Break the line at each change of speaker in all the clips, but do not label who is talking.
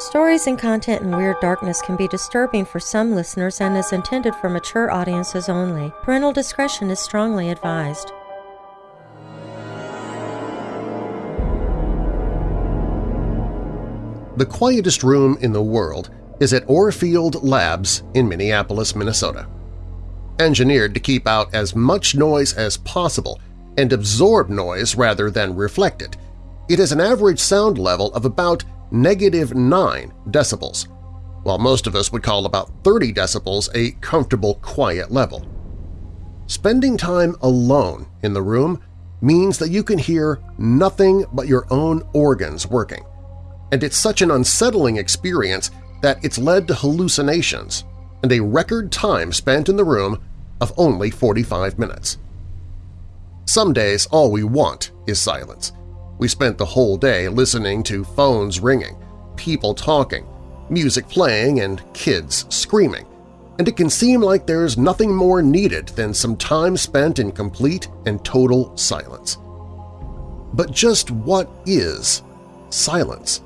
Stories and content in Weird Darkness can be disturbing for some listeners and is intended for mature audiences only. Parental discretion is strongly advised.
The quietest room in the world is at Orfield Labs in Minneapolis, Minnesota. Engineered to keep out as much noise as possible and absorb noise rather than reflect it, it has an average sound level of about negative 9 decibels, while most of us would call about 30 decibels a comfortable quiet level. Spending time alone in the room means that you can hear nothing but your own organs working, and it's such an unsettling experience that it's led to hallucinations and a record time spent in the room of only 45 minutes. Some days all we want is silence. We spent the whole day listening to phones ringing, people talking, music playing, and kids screaming, and it can seem like there's nothing more needed than some time spent in complete and total silence. But just what is silence?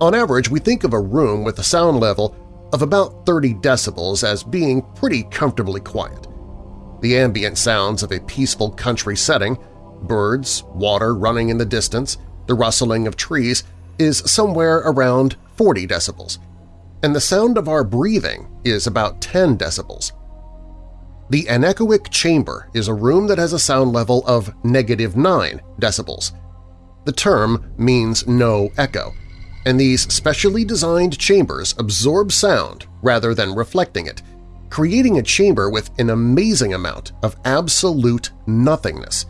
On average, we think of a room with a sound level of about 30 decibels as being pretty comfortably quiet. The ambient sounds of a peaceful country setting – birds, water running in the distance, the rustling of trees – is somewhere around 40 decibels, and the sound of our breathing is about 10 decibels. The anechoic chamber is a room that has a sound level of negative 9 decibels. The term means no echo, and these specially designed chambers absorb sound rather than reflecting it, creating a chamber with an amazing amount of absolute nothingness.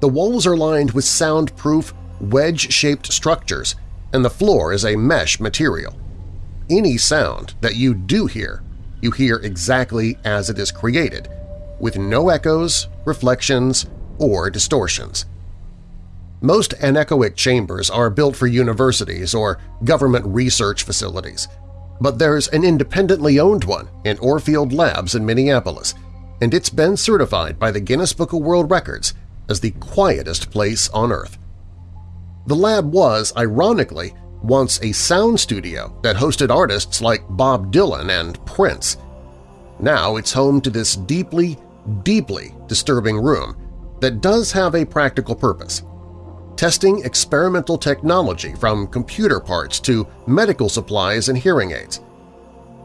The walls are lined with soundproof, wedge-shaped structures, and the floor is a mesh material. Any sound that you do hear, you hear exactly as it is created, with no echoes, reflections, or distortions. Most anechoic chambers are built for universities or government research facilities, but there's an independently owned one in Orfield Labs in Minneapolis, and it's been certified by the Guinness Book of World Records as the quietest place on Earth. The lab was, ironically, once a sound studio that hosted artists like Bob Dylan and Prince. Now it's home to this deeply, deeply disturbing room that does have a practical purpose testing experimental technology from computer parts to medical supplies and hearing aids.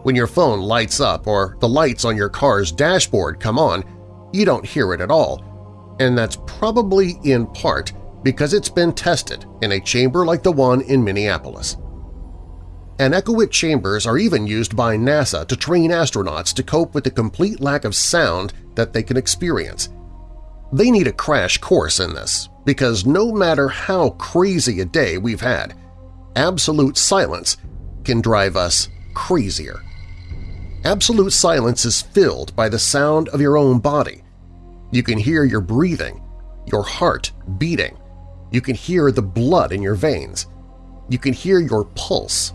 When your phone lights up or the lights on your car's dashboard come on, you don't hear it at all, and that's probably in part because it's been tested in a chamber like the one in Minneapolis. Anechoic chambers are even used by NASA to train astronauts to cope with the complete lack of sound that they can experience. They need a crash course in this, because no matter how crazy a day we've had, absolute silence can drive us crazier. Absolute silence is filled by the sound of your own body. You can hear your breathing, your heart beating. You can hear the blood in your veins. You can hear your pulse.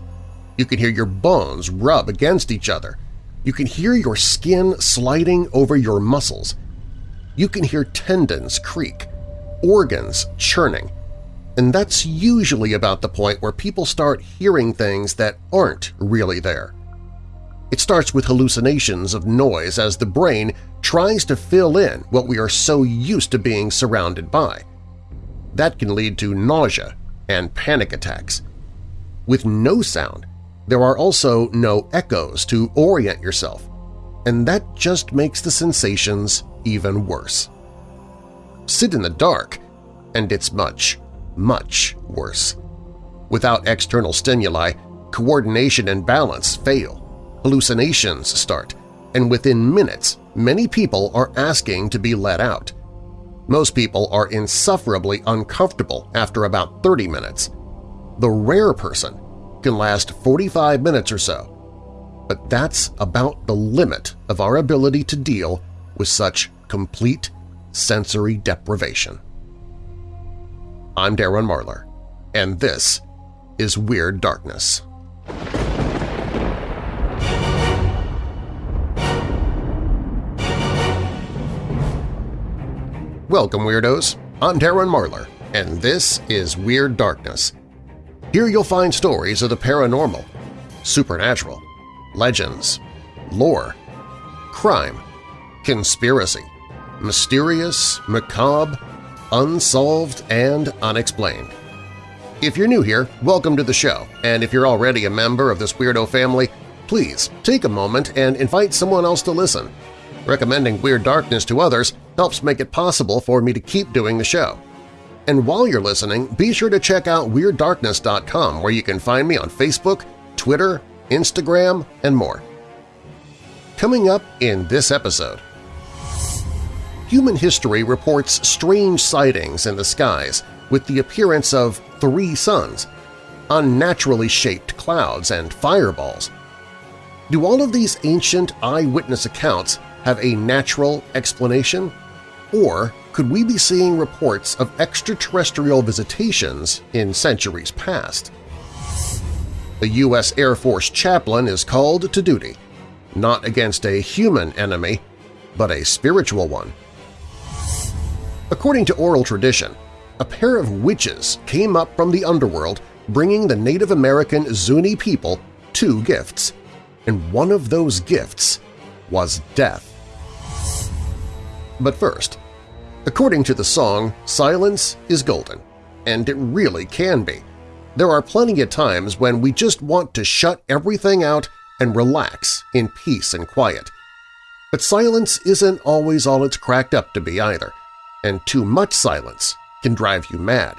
You can hear your bones rub against each other. You can hear your skin sliding over your muscles. You can hear tendons creak organs churning. And that's usually about the point where people start hearing things that aren't really there. It starts with hallucinations of noise as the brain tries to fill in what we are so used to being surrounded by. That can lead to nausea and panic attacks. With no sound, there are also no echoes to orient yourself, and that just makes the sensations even worse sit in the dark, and it's much, much worse. Without external stimuli, coordination and balance fail, hallucinations start, and within minutes many people are asking to be let out. Most people are insufferably uncomfortable after about 30 minutes. The rare person can last 45 minutes or so, but that's about the limit of our ability to deal with such complete sensory deprivation. I'm Darren Marlar, and this is Weird Darkness. Welcome, Weirdos! I'm Darren Marlar, and this is Weird Darkness. Here you'll find stories of the paranormal, supernatural, legends, lore, crime, conspiracy, mysterious, macabre, unsolved, and unexplained. If you're new here, welcome to the show, and if you're already a member of this weirdo family, please take a moment and invite someone else to listen. Recommending Weird Darkness to others helps make it possible for me to keep doing the show. And while you're listening, be sure to check out WeirdDarkness.com where you can find me on Facebook, Twitter, Instagram, and more. Coming up in this episode… Human history reports strange sightings in the skies with the appearance of three suns, unnaturally shaped clouds, and fireballs. Do all of these ancient eyewitness accounts have a natural explanation? Or could we be seeing reports of extraterrestrial visitations in centuries past? A U.S. Air Force chaplain is called to duty, not against a human enemy, but a spiritual one. According to oral tradition, a pair of witches came up from the underworld bringing the Native American Zuni people two gifts, and one of those gifts was death. But first, according to the song, silence is golden, and it really can be. There are plenty of times when we just want to shut everything out and relax in peace and quiet. But silence isn't always all it's cracked up to be either, and too much silence can drive you mad.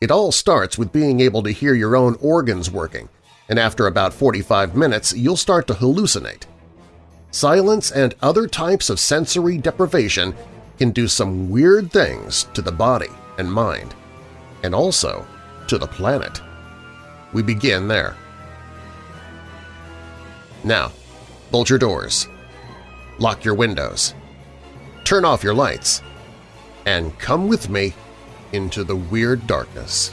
It all starts with being able to hear your own organs working, and after about 45 minutes you'll start to hallucinate. Silence and other types of sensory deprivation can do some weird things to the body and mind, and also to the planet. We begin there. Now, bolt your doors, lock your windows, turn off your lights, and come with me into the weird darkness.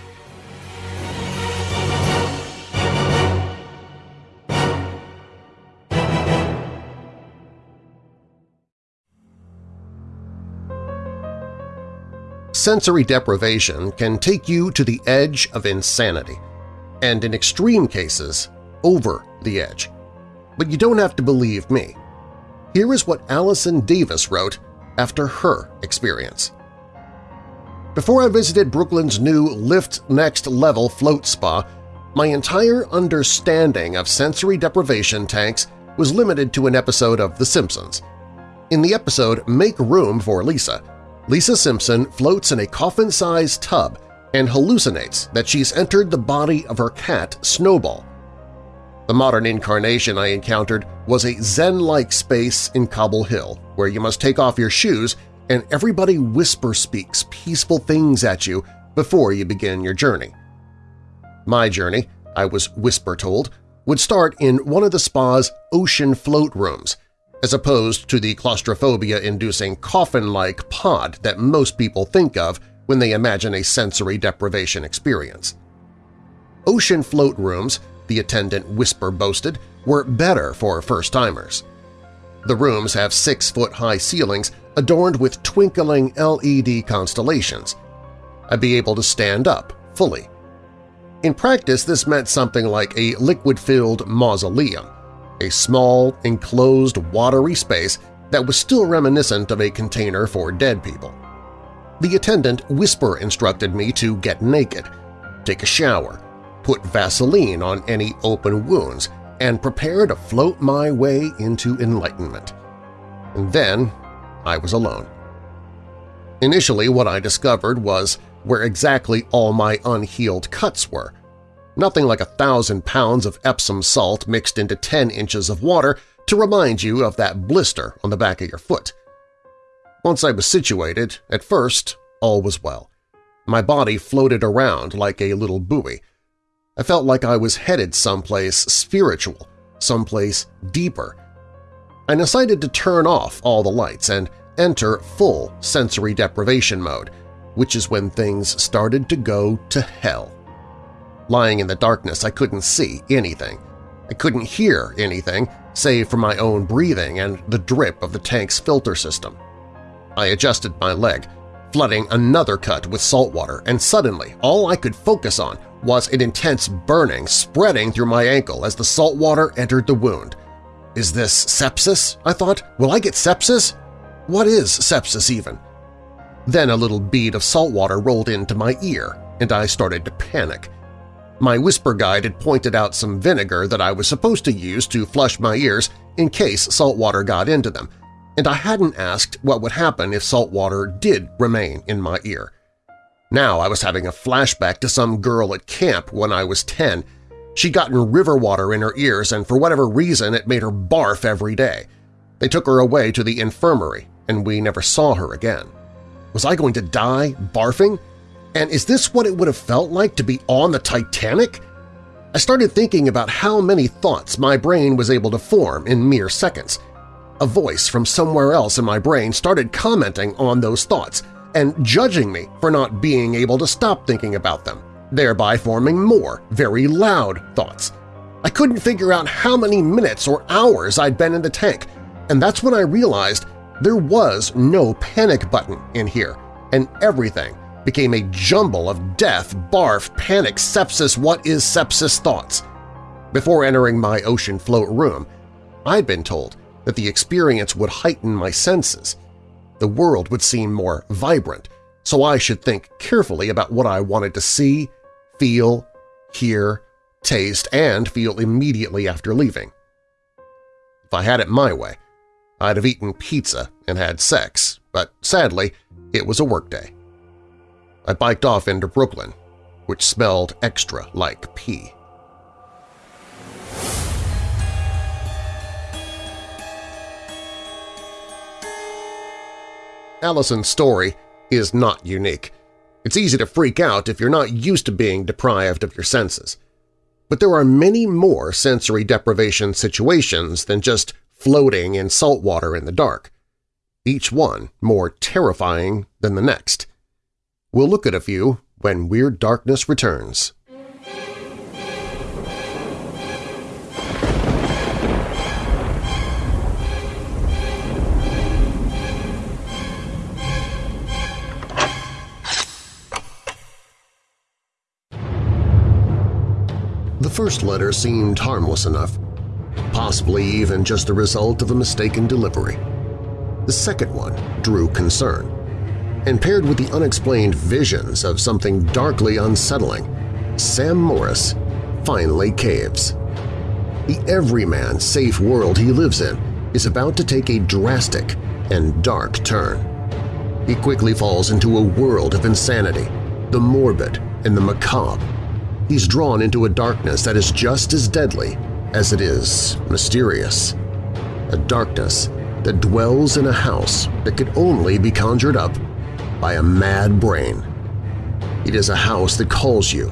Sensory deprivation can take you to the edge of insanity, and in extreme cases, over the edge. But you don't have to believe me. Here is what Allison Davis wrote after her experience. Before I visited Brooklyn's new Lift Next Level float spa, my entire understanding of sensory deprivation tanks was limited to an episode of The Simpsons. In the episode Make Room for Lisa, Lisa Simpson floats in a coffin-sized tub and hallucinates that she's entered the body of her cat Snowball. The modern incarnation I encountered was a zen-like space in Cobble Hill where you must take off your shoes and everybody whisper-speaks peaceful things at you before you begin your journey. My journey, I was whisper-told, would start in one of the spa's ocean float rooms, as opposed to the claustrophobia-inducing coffin-like pod that most people think of when they imagine a sensory deprivation experience. Ocean float rooms, the attendant whisper boasted, were better for first-timers. The rooms have six-foot-high ceilings adorned with twinkling LED constellations. I'd be able to stand up fully. In practice, this meant something like a liquid-filled mausoleum, a small, enclosed, watery space that was still reminiscent of a container for dead people. The attendant whisper instructed me to get naked, take a shower, put Vaseline on any open wounds, and prepare to float my way into enlightenment. And then I was alone. Initially, what I discovered was where exactly all my unhealed cuts were. Nothing like a thousand pounds of Epsom salt mixed into 10 inches of water to remind you of that blister on the back of your foot. Once I was situated, at first all was well. My body floated around like a little buoy. I felt like I was headed someplace spiritual, someplace deeper, I decided to turn off all the lights and enter full sensory deprivation mode, which is when things started to go to hell. Lying in the darkness, I couldn't see anything. I couldn't hear anything save for my own breathing and the drip of the tank's filter system. I adjusted my leg, flooding another cut with salt water, and suddenly all I could focus on was an intense burning spreading through my ankle as the salt water entered the wound. Is this sepsis? I thought. Will I get sepsis? What is sepsis even? Then a little bead of salt water rolled into my ear, and I started to panic. My whisper guide had pointed out some vinegar that I was supposed to use to flush my ears in case salt water got into them, and I hadn't asked what would happen if salt water did remain in my ear. Now I was having a flashback to some girl at camp when I was 10. She'd gotten river water in her ears and for whatever reason it made her barf every day. They took her away to the infirmary and we never saw her again. Was I going to die barfing? And is this what it would have felt like to be on the Titanic? I started thinking about how many thoughts my brain was able to form in mere seconds. A voice from somewhere else in my brain started commenting on those thoughts, and judging me for not being able to stop thinking about them, thereby forming more very loud thoughts. I couldn't figure out how many minutes or hours I'd been in the tank, and that's when I realized there was no panic button in here, and everything became a jumble of death, barf, panic, sepsis, what is sepsis thoughts. Before entering my ocean float room, I'd been told that the experience would heighten my senses, the world would seem more vibrant, so I should think carefully about what I wanted to see, feel, hear, taste, and feel immediately after leaving. If I had it my way, I'd have eaten pizza and had sex, but sadly, it was a workday. I biked off into Brooklyn, which smelled extra like pee. Allison's story is not unique. It's easy to freak out if you're not used to being deprived of your senses. But there are many more sensory deprivation situations than just floating in salt water in the dark, each one more terrifying than the next. We'll look at a few when Weird Darkness returns. The first letter seemed harmless enough, possibly even just the result of a mistaken delivery. The second one drew concern, and paired with the unexplained visions of something darkly unsettling, Sam Morris finally caves. The everyman safe world he lives in is about to take a drastic and dark turn. He quickly falls into a world of insanity, the morbid and the macabre, he's drawn into a darkness that is just as deadly as it is mysterious. A darkness that dwells in a house that could only be conjured up by a mad brain. It is a house that calls you,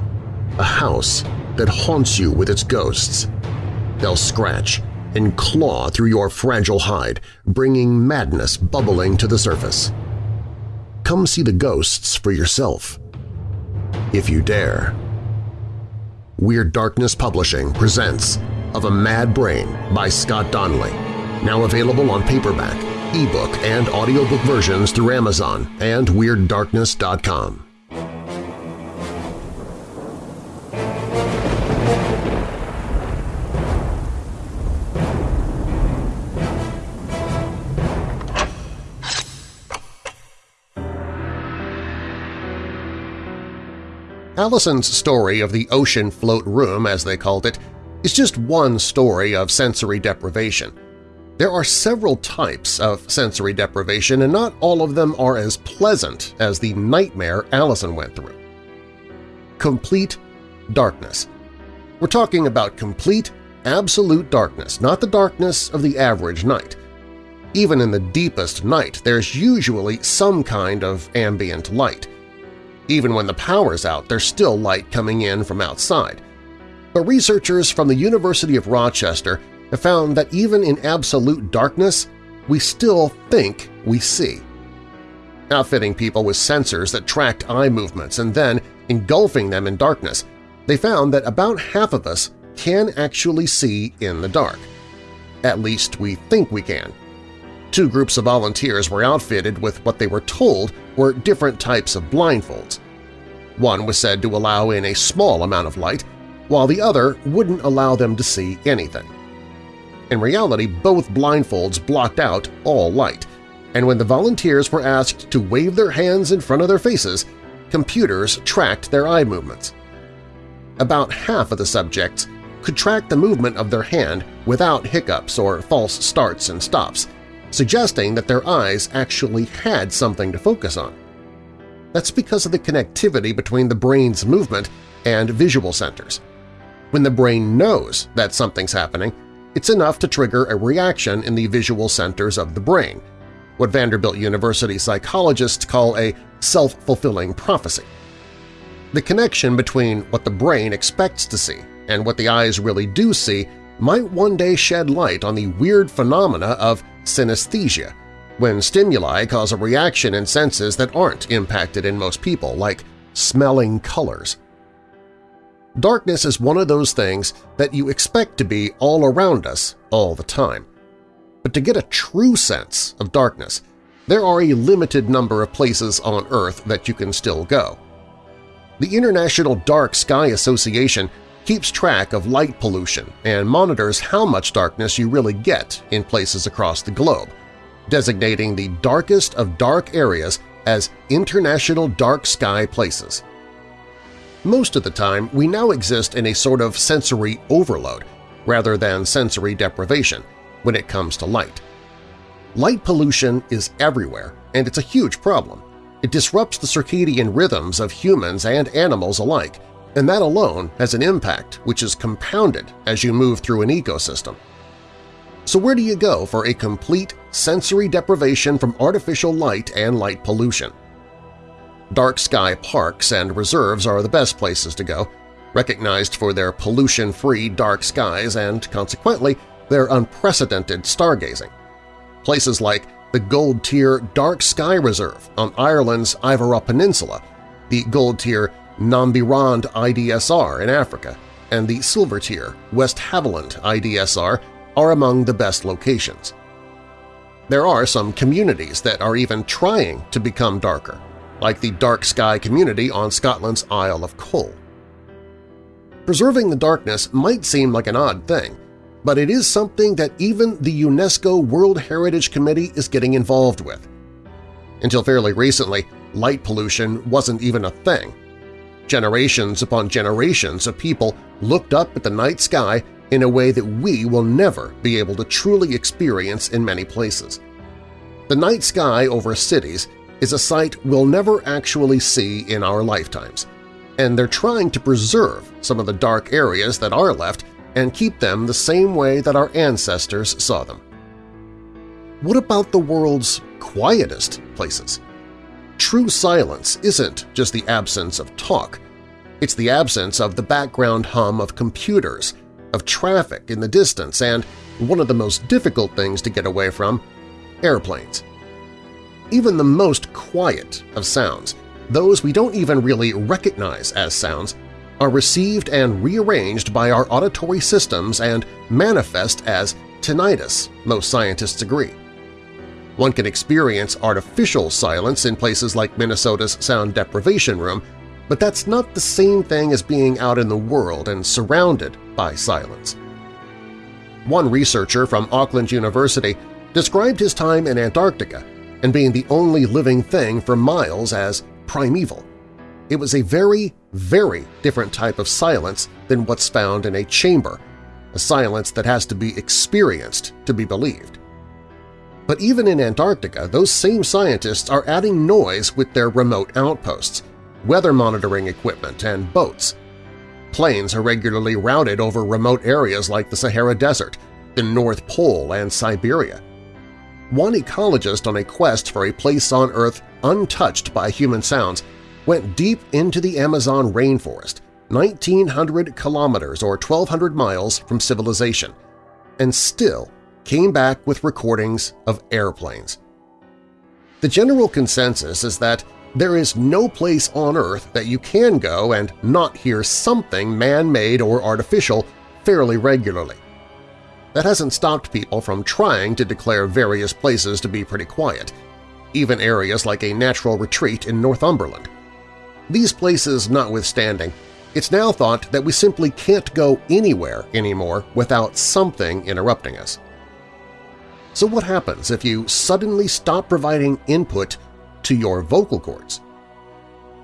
a house that haunts you with its ghosts. They'll scratch and claw through your fragile hide, bringing madness bubbling to the surface. Come see the ghosts for yourself, if you dare. Weird Darkness Publishing presents Of a Mad Brain by Scott Donnelly, now available on paperback, ebook, and audiobook versions through Amazon and WeirdDarkness.com. Allison's story of the ocean float room, as they called it, is just one story of sensory deprivation. There are several types of sensory deprivation, and not all of them are as pleasant as the nightmare Allison went through. Complete darkness. We're talking about complete, absolute darkness, not the darkness of the average night. Even in the deepest night, there's usually some kind of ambient light – even when the power's out, there's still light coming in from outside. But researchers from the University of Rochester have found that even in absolute darkness, we still think we see. Outfitting people with sensors that tracked eye movements and then engulfing them in darkness, they found that about half of us can actually see in the dark. At least we think we can. Two groups of volunteers were outfitted with what they were told were different types of blindfolds. One was said to allow in a small amount of light, while the other wouldn't allow them to see anything. In reality, both blindfolds blocked out all light, and when the volunteers were asked to wave their hands in front of their faces, computers tracked their eye movements. About half of the subjects could track the movement of their hand without hiccups or false starts and stops, suggesting that their eyes actually had something to focus on. That's because of the connectivity between the brain's movement and visual centers. When the brain knows that something's happening, it's enough to trigger a reaction in the visual centers of the brain, what Vanderbilt University psychologists call a self-fulfilling prophecy. The connection between what the brain expects to see and what the eyes really do see might one day shed light on the weird phenomena of synesthesia, when stimuli cause a reaction in senses that aren't impacted in most people, like smelling colors. Darkness is one of those things that you expect to be all around us all the time. But to get a true sense of darkness, there are a limited number of places on Earth that you can still go. The International Dark Sky Association keeps track of light pollution and monitors how much darkness you really get in places across the globe, designating the darkest of dark areas as International Dark Sky Places. Most of the time, we now exist in a sort of sensory overload rather than sensory deprivation when it comes to light. Light pollution is everywhere, and it's a huge problem. It disrupts the circadian rhythms of humans and animals alike, and that alone has an impact which is compounded as you move through an ecosystem. So where do you go for a complete sensory deprivation from artificial light and light pollution? Dark sky parks and reserves are the best places to go, recognized for their pollution-free dark skies and, consequently, their unprecedented stargazing. Places like the Gold Tier Dark Sky Reserve on Ireland's Iveragh Peninsula, the Gold Tier NamibRand IDSR in Africa, and the Silver Tier Westhavelland IDSR are among the best locations. There are some communities that are even trying to become darker, like the dark sky community on Scotland's Isle of Coll. Preserving the darkness might seem like an odd thing, but it is something that even the UNESCO World Heritage Committee is getting involved with. Until fairly recently, light pollution wasn't even a thing. Generations upon generations of people looked up at the night sky in a way that we will never be able to truly experience in many places. The night sky over cities is a sight we'll never actually see in our lifetimes, and they're trying to preserve some of the dark areas that are left and keep them the same way that our ancestors saw them. What about the world's quietest places? True silence isn't just the absence of talk. It's the absence of the background hum of computers, of traffic in the distance, and one of the most difficult things to get away from – airplanes. Even the most quiet of sounds, those we don't even really recognize as sounds, are received and rearranged by our auditory systems and manifest as tinnitus, most scientists agree. One can experience artificial silence in places like Minnesota's sound deprivation room, but that's not the same thing as being out in the world and surrounded by silence. One researcher from Auckland University described his time in Antarctica and being the only living thing for miles as primeval. It was a very, very different type of silence than what's found in a chamber, a silence that has to be experienced to be believed. But even in Antarctica, those same scientists are adding noise with their remote outposts, weather monitoring equipment, and boats. Planes are regularly routed over remote areas like the Sahara Desert, the North Pole, and Siberia. One ecologist on a quest for a place on Earth untouched by human sounds went deep into the Amazon rainforest, 1,900 kilometers or 1,200 miles from civilization, and still came back with recordings of airplanes. The general consensus is that there is no place on Earth that you can go and not hear something man-made or artificial fairly regularly. That hasn't stopped people from trying to declare various places to be pretty quiet, even areas like a natural retreat in Northumberland. These places notwithstanding, it's now thought that we simply can't go anywhere anymore without something interrupting us. So what happens if you suddenly stop providing input to your vocal cords?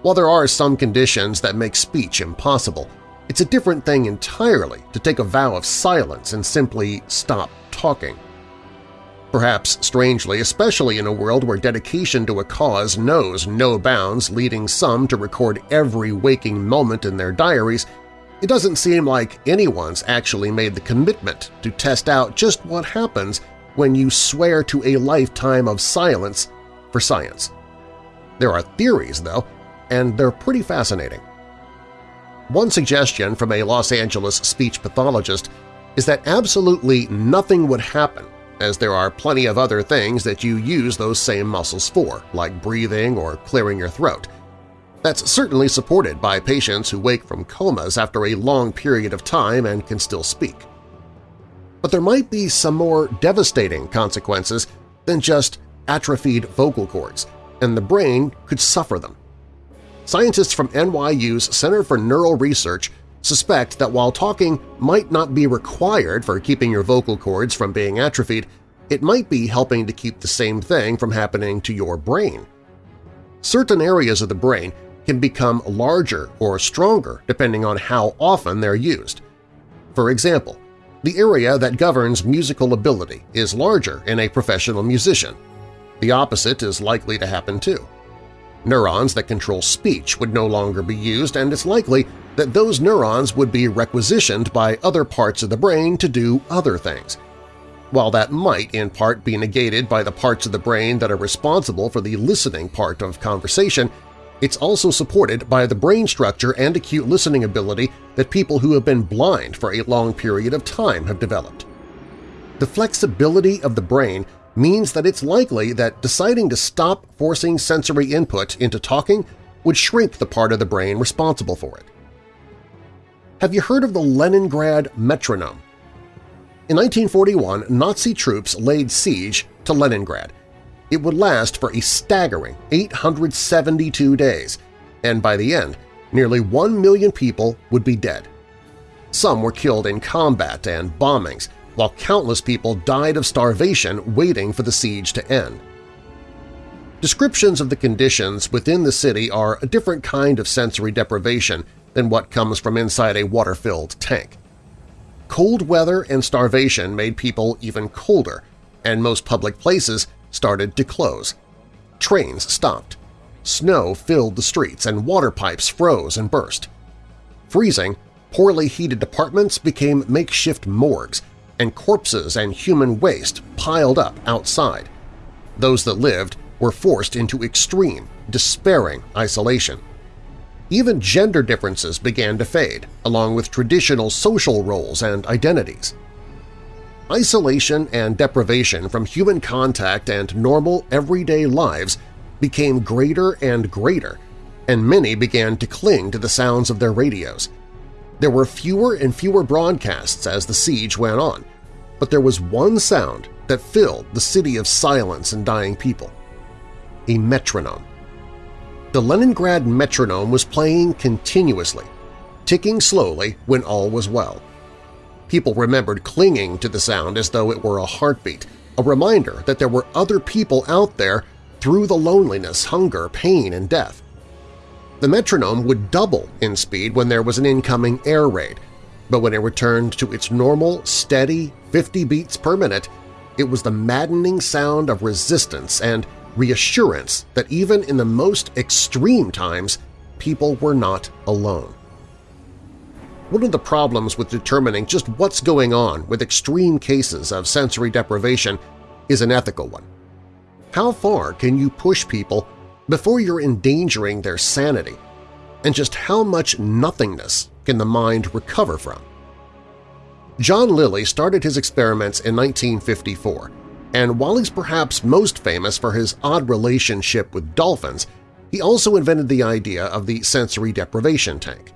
While there are some conditions that make speech impossible, it's a different thing entirely to take a vow of silence and simply stop talking. Perhaps strangely, especially in a world where dedication to a cause knows no bounds leading some to record every waking moment in their diaries, it doesn't seem like anyone's actually made the commitment to test out just what happens when you swear to a lifetime of silence for science. There are theories, though, and they're pretty fascinating. One suggestion from a Los Angeles speech pathologist is that absolutely nothing would happen as there are plenty of other things that you use those same muscles for, like breathing or clearing your throat. That's certainly supported by patients who wake from comas after a long period of time and can still speak. But there might be some more devastating consequences than just atrophied vocal cords, and the brain could suffer them. Scientists from NYU's Center for Neural Research suspect that while talking might not be required for keeping your vocal cords from being atrophied, it might be helping to keep the same thing from happening to your brain. Certain areas of the brain can become larger or stronger depending on how often they're used. For example, the area that governs musical ability is larger in a professional musician. The opposite is likely to happen too. Neurons that control speech would no longer be used, and it's likely that those neurons would be requisitioned by other parts of the brain to do other things. While that might in part be negated by the parts of the brain that are responsible for the listening part of conversation, it's also supported by the brain structure and acute listening ability that people who have been blind for a long period of time have developed. The flexibility of the brain means that it's likely that deciding to stop forcing sensory input into talking would shrink the part of the brain responsible for it. Have you heard of the Leningrad metronome? In 1941, Nazi troops laid siege to Leningrad. It would last for a staggering 872 days, and by the end, nearly one million people would be dead. Some were killed in combat and bombings, while countless people died of starvation waiting for the siege to end. Descriptions of the conditions within the city are a different kind of sensory deprivation than what comes from inside a water-filled tank. Cold weather and starvation made people even colder, and most public places started to close. Trains stopped. Snow filled the streets and water pipes froze and burst. Freezing, poorly heated apartments became makeshift morgues and corpses and human waste piled up outside. Those that lived were forced into extreme, despairing isolation. Even gender differences began to fade, along with traditional social roles and identities. Isolation and deprivation from human contact and normal everyday lives became greater and greater, and many began to cling to the sounds of their radios – there were fewer and fewer broadcasts as the siege went on, but there was one sound that filled the city of silence and dying people – a metronome. The Leningrad metronome was playing continuously, ticking slowly when all was well. People remembered clinging to the sound as though it were a heartbeat, a reminder that there were other people out there through the loneliness, hunger, pain, and death. The metronome would double in speed when there was an incoming air raid, but when it returned to its normal, steady 50 beats per minute, it was the maddening sound of resistance and reassurance that even in the most extreme times, people were not alone. One of the problems with determining just what's going on with extreme cases of sensory deprivation is an ethical one. How far can you push people before you're endangering their sanity, and just how much nothingness can the mind recover from. John Lilly started his experiments in 1954, and while he's perhaps most famous for his odd relationship with dolphins, he also invented the idea of the sensory deprivation tank.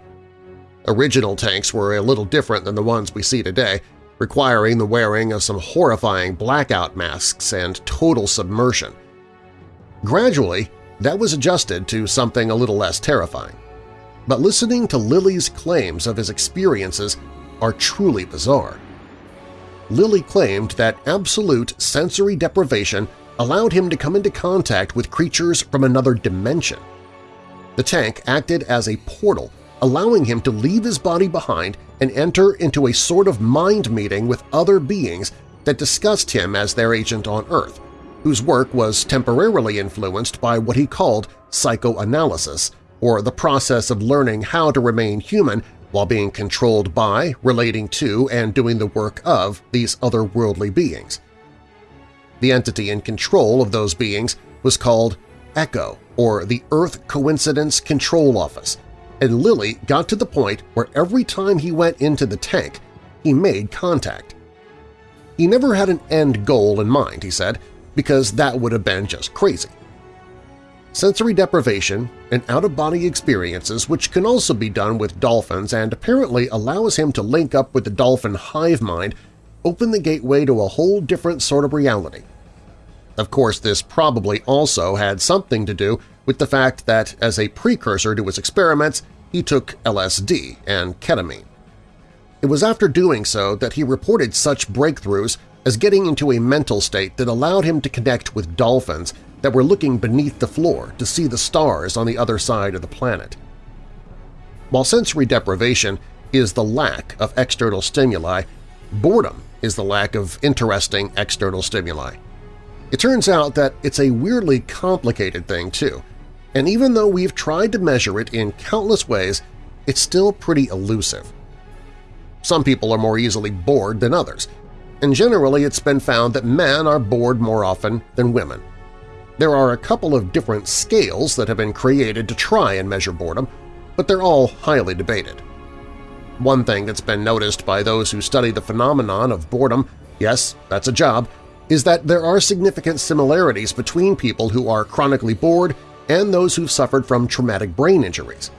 Original tanks were a little different than the ones we see today, requiring the wearing of some horrifying blackout masks and total submersion. Gradually, that was adjusted to something a little less terrifying. But listening to Lilly's claims of his experiences are truly bizarre. Lilly claimed that absolute sensory deprivation allowed him to come into contact with creatures from another dimension. The tank acted as a portal, allowing him to leave his body behind and enter into a sort of mind meeting with other beings that discussed him as their agent on Earth, whose work was temporarily influenced by what he called psychoanalysis, or the process of learning how to remain human while being controlled by, relating to, and doing the work of these otherworldly beings. The entity in control of those beings was called ECHO, or the Earth Coincidence Control Office, and Lilly got to the point where every time he went into the tank, he made contact. He never had an end goal in mind, he said, because that would have been just crazy sensory deprivation, and out-of-body experiences which can also be done with dolphins and apparently allows him to link up with the dolphin hive mind open the gateway to a whole different sort of reality. Of course, this probably also had something to do with the fact that as a precursor to his experiments, he took LSD and ketamine. It was after doing so that he reported such breakthroughs as getting into a mental state that allowed him to connect with dolphins that were looking beneath the floor to see the stars on the other side of the planet. While sensory deprivation is the lack of external stimuli, boredom is the lack of interesting external stimuli. It turns out that it's a weirdly complicated thing, too, and even though we've tried to measure it in countless ways, it's still pretty elusive. Some people are more easily bored than others, and generally it's been found that men are bored more often than women. There are a couple of different scales that have been created to try and measure boredom, but they're all highly debated. One thing that's been noticed by those who study the phenomenon of boredom – yes, that's a job – is that there are significant similarities between people who are chronically bored and those who've suffered from traumatic brain injuries.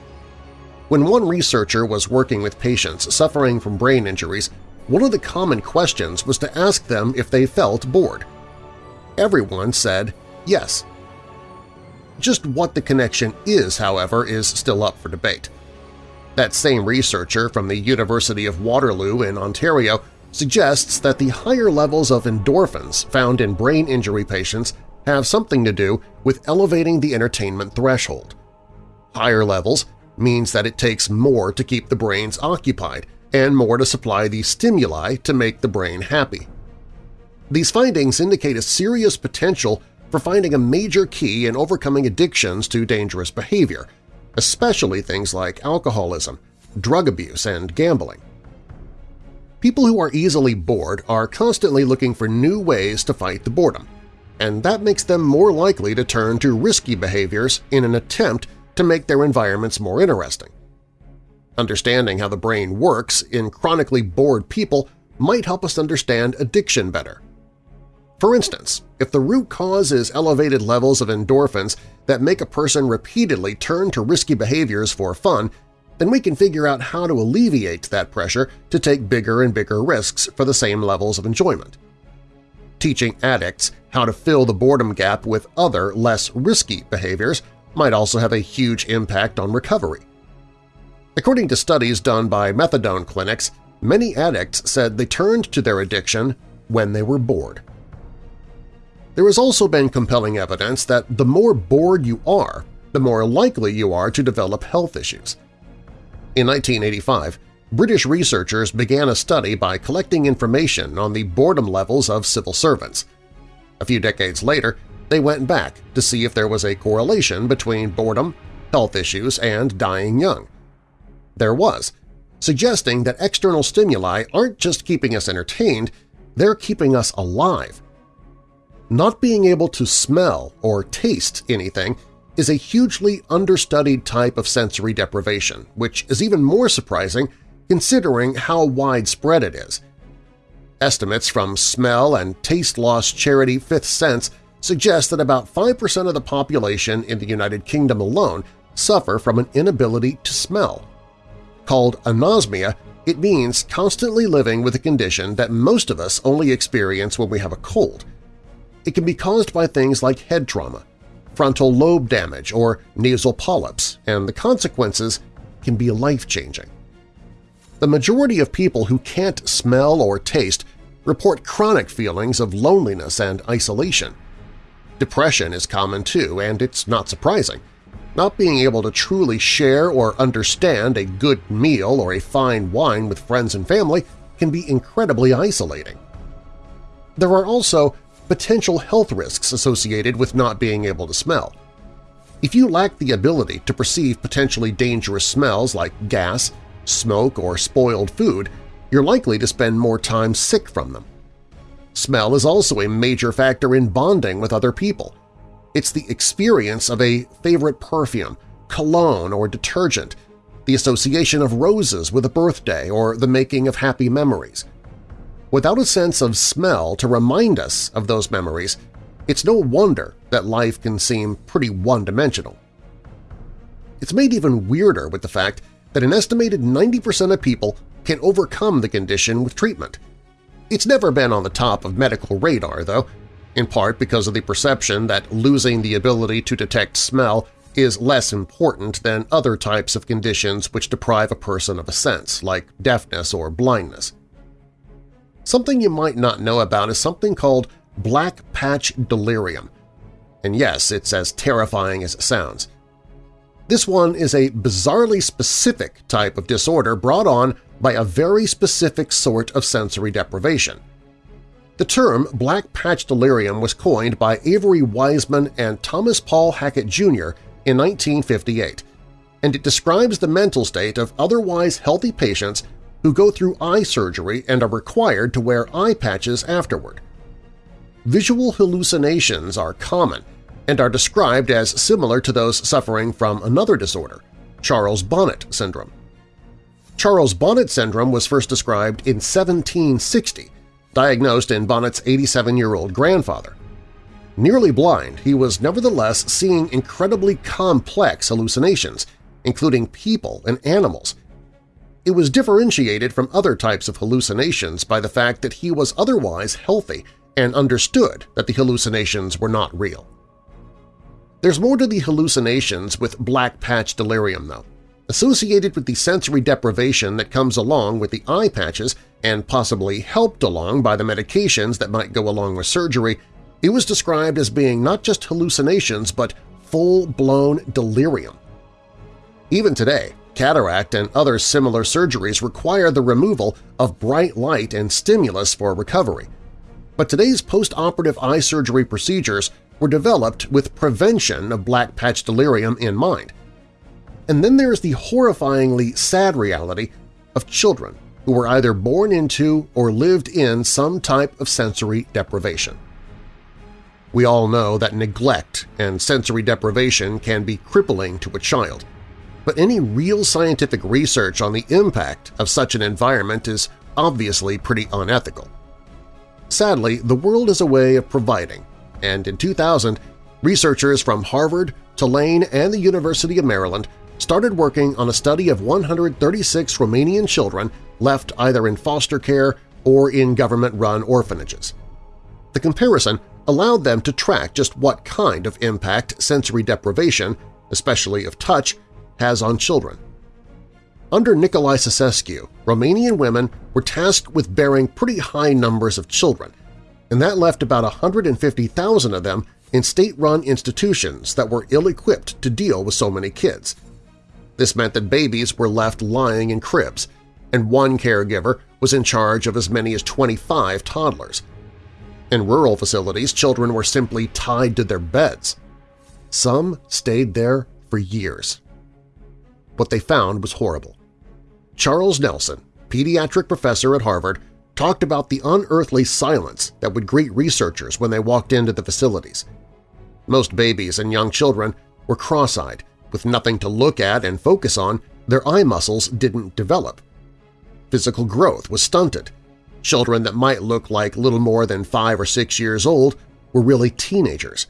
When one researcher was working with patients suffering from brain injuries, one of the common questions was to ask them if they felt bored. Everyone said Yes. Just what the connection is, however, is still up for debate. That same researcher from the University of Waterloo in Ontario suggests that the higher levels of endorphins found in brain injury patients have something to do with elevating the entertainment threshold. Higher levels means that it takes more to keep the brains occupied and more to supply the stimuli to make the brain happy. These findings indicate a serious potential for finding a major key in overcoming addictions to dangerous behavior, especially things like alcoholism, drug abuse, and gambling. People who are easily bored are constantly looking for new ways to fight the boredom, and that makes them more likely to turn to risky behaviors in an attempt to make their environments more interesting. Understanding how the brain works in chronically bored people might help us understand addiction better. For instance, if the root cause is elevated levels of endorphins that make a person repeatedly turn to risky behaviors for fun, then we can figure out how to alleviate that pressure to take bigger and bigger risks for the same levels of enjoyment. Teaching addicts how to fill the boredom gap with other, less risky behaviors might also have a huge impact on recovery. According to studies done by methadone clinics, many addicts said they turned to their addiction when they were bored. There has also been compelling evidence that the more bored you are, the more likely you are to develop health issues. In 1985, British researchers began a study by collecting information on the boredom levels of civil servants. A few decades later, they went back to see if there was a correlation between boredom, health issues, and dying young. There was, suggesting that external stimuli aren't just keeping us entertained, they're keeping us alive not being able to smell or taste anything is a hugely understudied type of sensory deprivation, which is even more surprising considering how widespread it is. Estimates from smell and taste loss charity Fifth Sense suggest that about 5% of the population in the United Kingdom alone suffer from an inability to smell. Called anosmia, it means constantly living with a condition that most of us only experience when we have a cold – it can be caused by things like head trauma, frontal lobe damage or nasal polyps, and the consequences can be life-changing. The majority of people who can't smell or taste report chronic feelings of loneliness and isolation. Depression is common too, and it's not surprising. Not being able to truly share or understand a good meal or a fine wine with friends and family can be incredibly isolating. There are also potential health risks associated with not being able to smell. If you lack the ability to perceive potentially dangerous smells like gas, smoke, or spoiled food, you're likely to spend more time sick from them. Smell is also a major factor in bonding with other people. It's the experience of a favorite perfume, cologne, or detergent, the association of roses with a birthday or the making of happy memories. Without a sense of smell to remind us of those memories, it's no wonder that life can seem pretty one-dimensional. It's made even weirder with the fact that an estimated 90% of people can overcome the condition with treatment – it's never been on the top of medical radar, though, in part because of the perception that losing the ability to detect smell is less important than other types of conditions which deprive a person of a sense, like deafness or blindness. Something you might not know about is something called black patch delirium. And yes, it's as terrifying as it sounds. This one is a bizarrely specific type of disorder brought on by a very specific sort of sensory deprivation. The term black patch delirium was coined by Avery Weisman and Thomas Paul Hackett Jr. in 1958, and it describes the mental state of otherwise healthy patients who go through eye surgery and are required to wear eye patches afterward. Visual hallucinations are common and are described as similar to those suffering from another disorder, Charles Bonnet syndrome. Charles Bonnet syndrome was first described in 1760, diagnosed in Bonnet's 87-year-old grandfather. Nearly blind, he was nevertheless seeing incredibly complex hallucinations, including people and animals. It was differentiated from other types of hallucinations by the fact that he was otherwise healthy and understood that the hallucinations were not real. There's more to the hallucinations with black patch delirium, though. Associated with the sensory deprivation that comes along with the eye patches and possibly helped along by the medications that might go along with surgery, it was described as being not just hallucinations but full-blown delirium. Even today, cataract and other similar surgeries require the removal of bright light and stimulus for recovery. But today's post-operative eye surgery procedures were developed with prevention of black patch delirium in mind. And then there's the horrifyingly sad reality of children who were either born into or lived in some type of sensory deprivation. We all know that neglect and sensory deprivation can be crippling to a child, but any real scientific research on the impact of such an environment is obviously pretty unethical. Sadly, the world is a way of providing, and in 2000, researchers from Harvard, Tulane, and the University of Maryland started working on a study of 136 Romanian children left either in foster care or in government-run orphanages. The comparison allowed them to track just what kind of impact sensory deprivation, especially of touch, has on children. Under Nicolae Ceausescu, Romanian women were tasked with bearing pretty high numbers of children, and that left about 150,000 of them in state-run institutions that were ill-equipped to deal with so many kids – this meant that babies were left lying in cribs, and one caregiver was in charge of as many as 25 toddlers. In rural facilities, children were simply tied to their beds. Some stayed there for years. What they found was horrible. Charles Nelson, pediatric professor at Harvard, talked about the unearthly silence that would greet researchers when they walked into the facilities. Most babies and young children were cross-eyed, with nothing to look at and focus on, their eye muscles didn't develop. Physical growth was stunted. Children that might look like little more than five or six years old were really teenagers.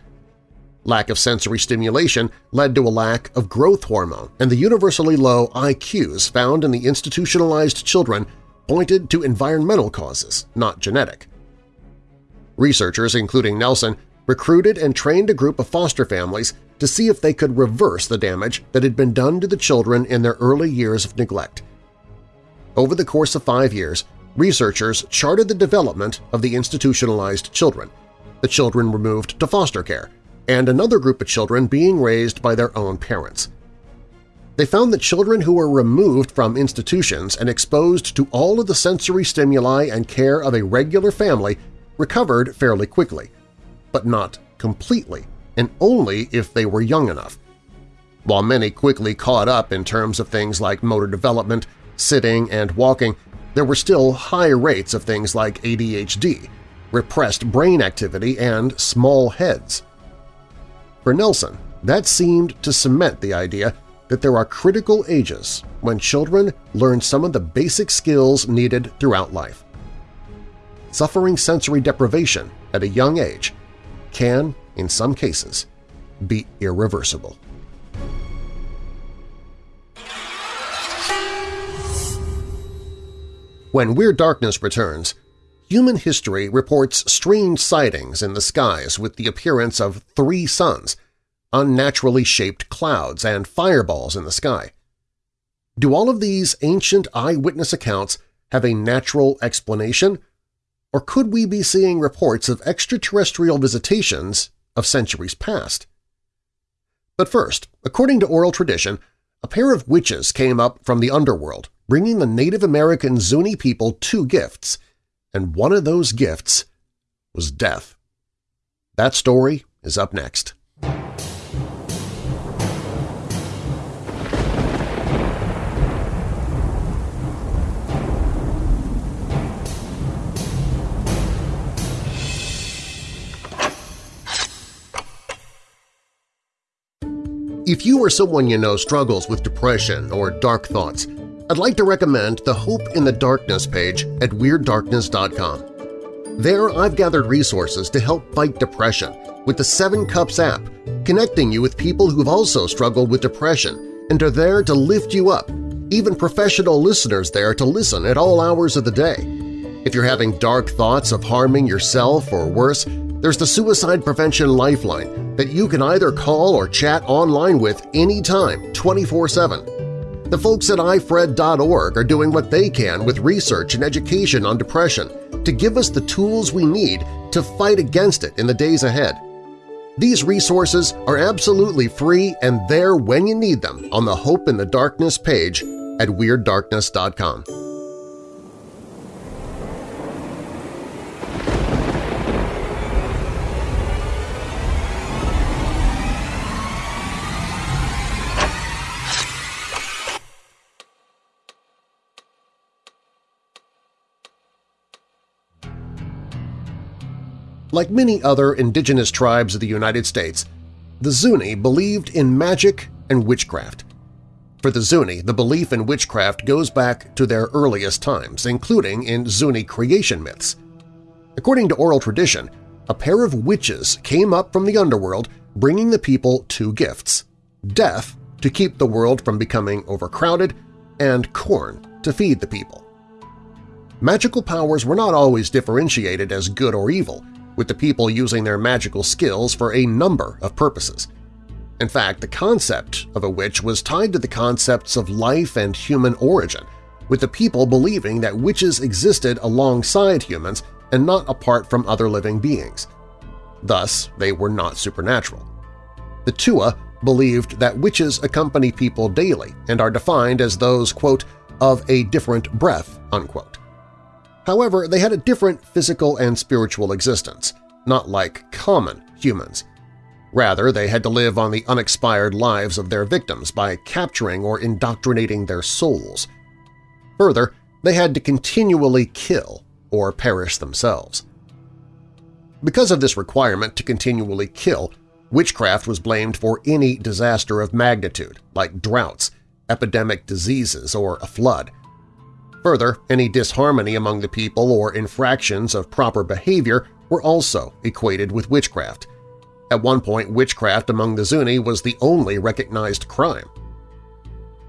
Lack of sensory stimulation led to a lack of growth hormone, and the universally low IQs found in the institutionalized children pointed to environmental causes, not genetic. Researchers, including Nelson, recruited and trained a group of foster families to see if they could reverse the damage that had been done to the children in their early years of neglect. Over the course of five years, researchers charted the development of the institutionalized children, the children removed to foster care, and another group of children being raised by their own parents. They found that children who were removed from institutions and exposed to all of the sensory stimuli and care of a regular family recovered fairly quickly, but not completely, and only if they were young enough. While many quickly caught up in terms of things like motor development, sitting, and walking, there were still high rates of things like ADHD, repressed brain activity, and small heads. For Nelson, that seemed to cement the idea that there are critical ages when children learn some of the basic skills needed throughout life. Suffering sensory deprivation at a young age can, in some cases, be irreversible. When Weird Darkness returns, human history reports strange sightings in the skies with the appearance of three suns, unnaturally shaped clouds, and fireballs in the sky. Do all of these ancient eyewitness accounts have a natural explanation, or could we be seeing reports of extraterrestrial visitations of centuries past? But first, according to oral tradition, a pair of witches came up from the underworld bringing the Native American Zuni people two gifts, and one of those gifts was death. That story is up next. If you or someone you know struggles with depression or dark thoughts, I'd like to recommend the Hope in the Darkness page at WeirdDarkness.com. There I've gathered resources to help fight depression with the Seven Cups app, connecting you with people who've also struggled with depression and are there to lift you up, even professional listeners there to listen at all hours of the day. If you're having dark thoughts of harming yourself or worse, there's the Suicide Prevention Lifeline that you can either call or chat online with anytime, 24-7. The folks at ifred.org are doing what they can with research and education on depression to give us the tools we need to fight against it in the days ahead. These resources are absolutely free and there when you need them on the Hope in the Darkness page at WeirdDarkness.com. Like many other indigenous tribes of the United States, the Zuni believed in magic and witchcraft. For the Zuni, the belief in witchcraft goes back to their earliest times, including in Zuni creation myths. According to oral tradition, a pair of witches came up from the underworld bringing the people two gifts – death to keep the world from becoming overcrowded and corn to feed the people. Magical powers were not always differentiated as good or evil, with the people using their magical skills for a number of purposes. In fact, the concept of a witch was tied to the concepts of life and human origin, with the people believing that witches existed alongside humans and not apart from other living beings. Thus, they were not supernatural. The Tewa believed that witches accompany people daily and are defined as those, quote, of a different breath, unquote. However, they had a different physical and spiritual existence, not like common humans. Rather, they had to live on the unexpired lives of their victims by capturing or indoctrinating their souls. Further, they had to continually kill or perish themselves. Because of this requirement to continually kill, witchcraft was blamed for any disaster of magnitude, like droughts, epidemic diseases, or a flood. Further, any disharmony among the people or infractions of proper behavior were also equated with witchcraft. At one point, witchcraft among the Zuni was the only recognized crime.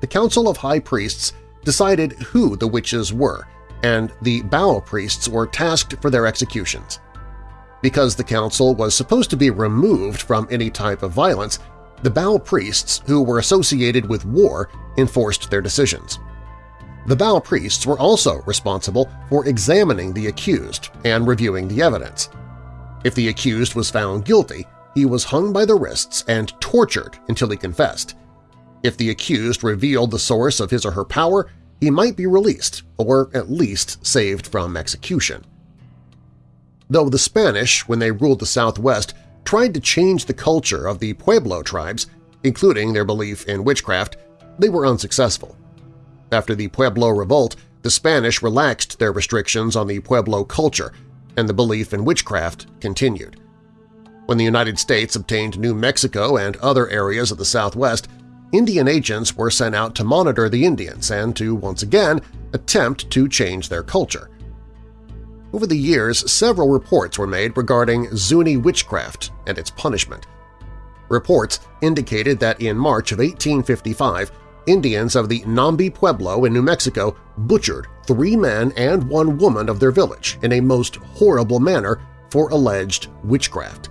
The Council of High Priests decided who the witches were, and the Bow priests were tasked for their executions. Because the council was supposed to be removed from any type of violence, the Bow priests who were associated with war enforced their decisions. The Bow priests were also responsible for examining the accused and reviewing the evidence. If the accused was found guilty, he was hung by the wrists and tortured until he confessed. If the accused revealed the source of his or her power, he might be released or at least saved from execution. Though the Spanish, when they ruled the Southwest, tried to change the culture of the Pueblo tribes, including their belief in witchcraft, they were unsuccessful. After the Pueblo Revolt, the Spanish relaxed their restrictions on the Pueblo culture, and the belief in witchcraft continued. When the United States obtained New Mexico and other areas of the Southwest, Indian agents were sent out to monitor the Indians and to, once again, attempt to change their culture. Over the years, several reports were made regarding Zuni witchcraft and its punishment. Reports indicated that in March of 1855, Indians of the Nambé Pueblo in New Mexico butchered three men and one woman of their village in a most horrible manner for alleged witchcraft.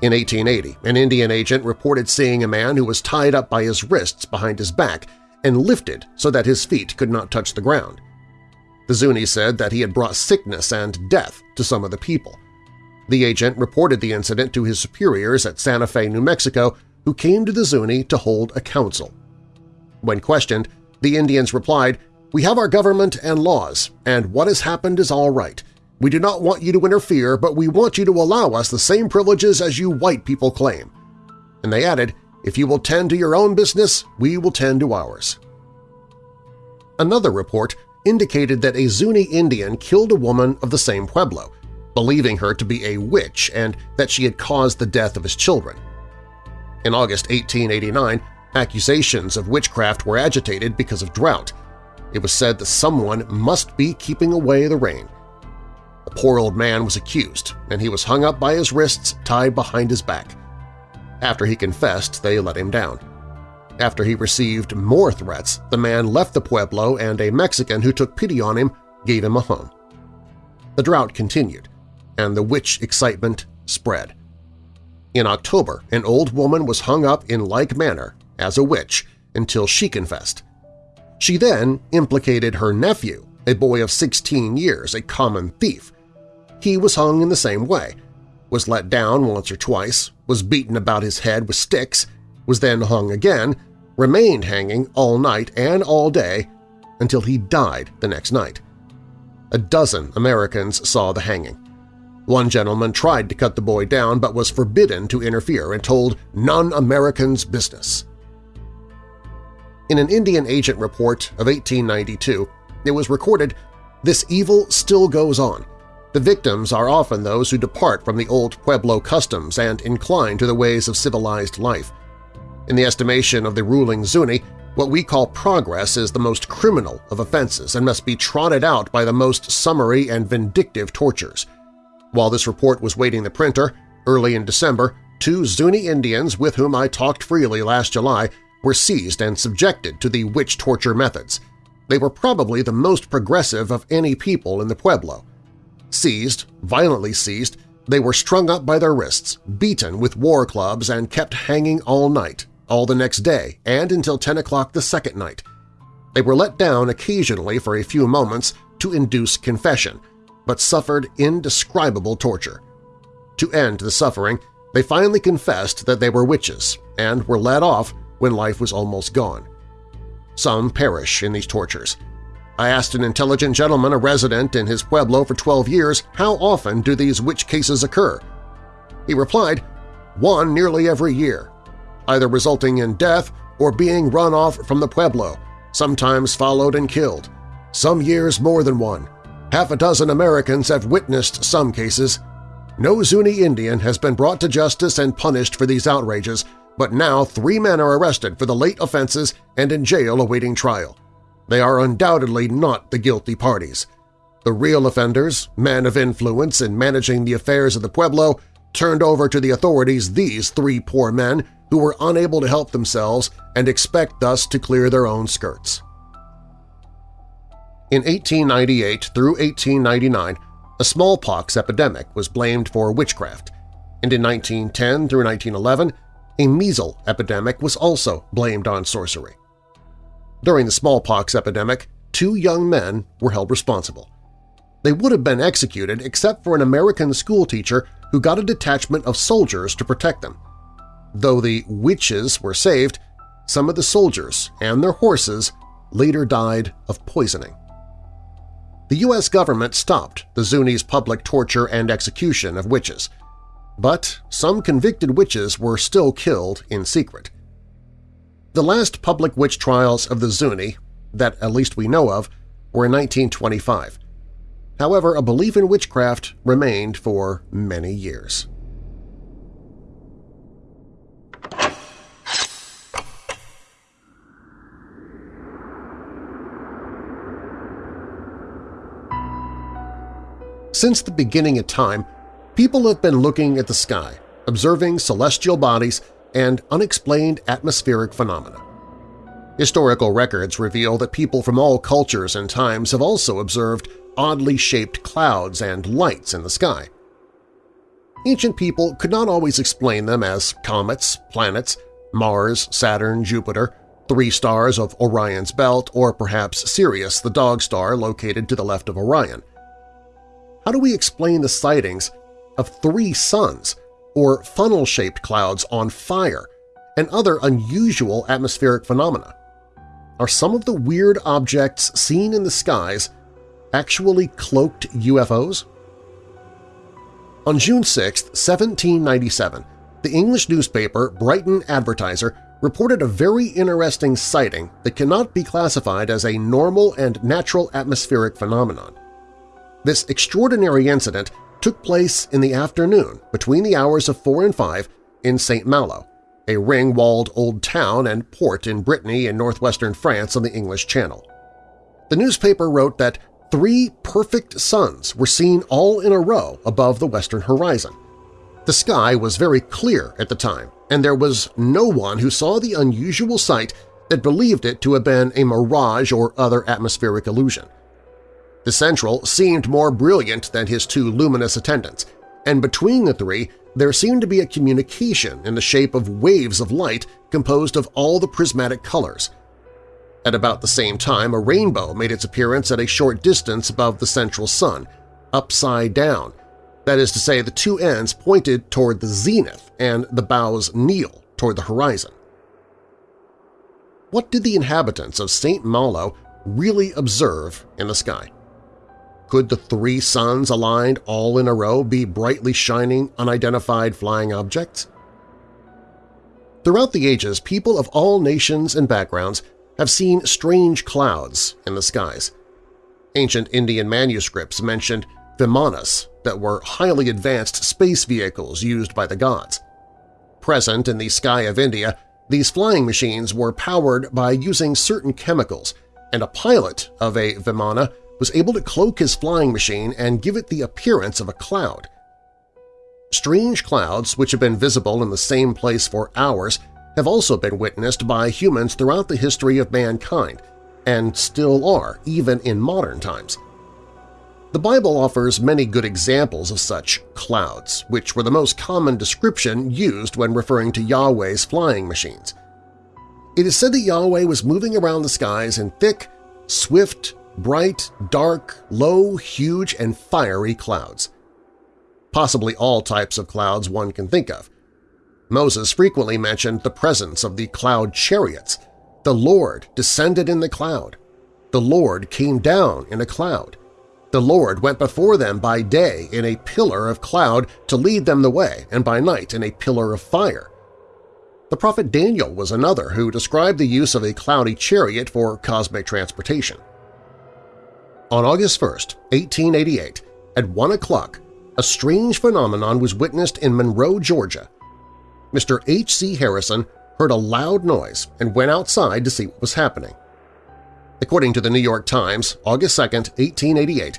In 1880, an Indian agent reported seeing a man who was tied up by his wrists behind his back and lifted so that his feet could not touch the ground. The Zuni said that he had brought sickness and death to some of the people. The agent reported the incident to his superiors at Santa Fe, New Mexico, who came to the Zuni to hold a council. When questioned, the Indians replied, We have our government and laws, and what has happened is all right. We do not want you to interfere, but we want you to allow us the same privileges as you white people claim. And they added, If you will tend to your own business, we will tend to ours. Another report indicated that a Zuni Indian killed a woman of the same Pueblo, believing her to be a witch and that she had caused the death of his children. In August 1889, Accusations of witchcraft were agitated because of drought. It was said that someone must be keeping away the rain. The poor old man was accused, and he was hung up by his wrists tied behind his back. After he confessed, they let him down. After he received more threats, the man left the Pueblo and a Mexican who took pity on him gave him a home. The drought continued, and the witch excitement spread. In October, an old woman was hung up in like manner as a witch until she confessed. She then implicated her nephew, a boy of 16 years, a common thief. He was hung in the same way, was let down once or twice, was beaten about his head with sticks, was then hung again, remained hanging all night and all day until he died the next night. A dozen Americans saw the hanging. One gentleman tried to cut the boy down but was forbidden to interfere and told non-Americans business. In an Indian agent report of 1892, it was recorded, This evil still goes on. The victims are often those who depart from the old Pueblo customs and incline to the ways of civilized life. In the estimation of the ruling Zuni, what we call progress is the most criminal of offenses and must be trotted out by the most summary and vindictive tortures. While this report was waiting the printer, early in December, two Zuni Indians with whom I talked freely last July were seized and subjected to the witch torture methods. They were probably the most progressive of any people in the Pueblo. Seized, violently seized, they were strung up by their wrists, beaten with war clubs and kept hanging all night, all the next day, and until 10 o'clock the second night. They were let down occasionally for a few moments to induce confession, but suffered indescribable torture. To end the suffering, they finally confessed that they were witches and were let off when life was almost gone. Some perish in these tortures. I asked an intelligent gentleman, a resident in his pueblo for 12 years, how often do these witch cases occur? He replied, one nearly every year, either resulting in death or being run off from the pueblo, sometimes followed and killed. Some years more than one. Half a dozen Americans have witnessed some cases. No Zuni Indian has been brought to justice and punished for these outrages, but now three men are arrested for the late offenses and in jail awaiting trial. They are undoubtedly not the guilty parties. The real offenders, men of influence in managing the affairs of the Pueblo, turned over to the authorities these three poor men who were unable to help themselves and expect thus to clear their own skirts. In 1898 through 1899, a smallpox epidemic was blamed for witchcraft, and in 1910 through 1911, a measles epidemic was also blamed on sorcery. During the smallpox epidemic, two young men were held responsible. They would have been executed except for an American schoolteacher who got a detachment of soldiers to protect them. Though the witches were saved, some of the soldiers and their horses later died of poisoning. The U.S. government stopped the Zuni's public torture and execution of witches, but some convicted witches were still killed in secret. The last public witch trials of the Zuni, that at least we know of, were in 1925. However, a belief in witchcraft remained for many years. Since the beginning of time, people have been looking at the sky, observing celestial bodies and unexplained atmospheric phenomena. Historical records reveal that people from all cultures and times have also observed oddly shaped clouds and lights in the sky. Ancient people could not always explain them as comets, planets, Mars, Saturn, Jupiter, three stars of Orion's belt, or perhaps Sirius, the dog star located to the left of Orion – how do we explain the sightings of three suns or funnel-shaped clouds on fire and other unusual atmospheric phenomena? Are some of the weird objects seen in the skies actually cloaked UFOs? On June 6, 1797, the English newspaper Brighton Advertiser reported a very interesting sighting that cannot be classified as a normal and natural atmospheric phenomenon. This extraordinary incident took place in the afternoon between the hours of 4 and 5 in St. Malo, a ring-walled old town and port in Brittany in northwestern France on the English Channel. The newspaper wrote that three perfect suns were seen all in a row above the western horizon. The sky was very clear at the time, and there was no one who saw the unusual sight that believed it to have been a mirage or other atmospheric illusion. The Central seemed more brilliant than his two luminous attendants, and between the three there seemed to be a communication in the shape of waves of light composed of all the prismatic colors. At about the same time, a rainbow made its appearance at a short distance above the central sun, upside down. That is to say, the two ends pointed toward the zenith and the bows kneel toward the horizon. What did the inhabitants of St. Malo really observe in the sky? Could the three suns aligned all in a row be brightly shining, unidentified flying objects? Throughout the ages, people of all nations and backgrounds have seen strange clouds in the skies. Ancient Indian manuscripts mentioned vimanas that were highly advanced space vehicles used by the gods. Present in the sky of India, these flying machines were powered by using certain chemicals, and a pilot of a vimana was able to cloak his flying machine and give it the appearance of a cloud. Strange clouds, which have been visible in the same place for hours, have also been witnessed by humans throughout the history of mankind, and still are, even in modern times. The Bible offers many good examples of such clouds, which were the most common description used when referring to Yahweh's flying machines. It is said that Yahweh was moving around the skies in thick, swift, bright, dark, low, huge, and fiery clouds. Possibly all types of clouds one can think of. Moses frequently mentioned the presence of the cloud chariots. The Lord descended in the cloud. The Lord came down in a cloud. The Lord went before them by day in a pillar of cloud to lead them the way, and by night in a pillar of fire. The prophet Daniel was another who described the use of a cloudy chariot for cosmic transportation. On August 1, 1888, at 1 o'clock, a strange phenomenon was witnessed in Monroe, Georgia. Mr. H.C. Harrison heard a loud noise and went outside to see what was happening. According to the New York Times, August 2, 1888,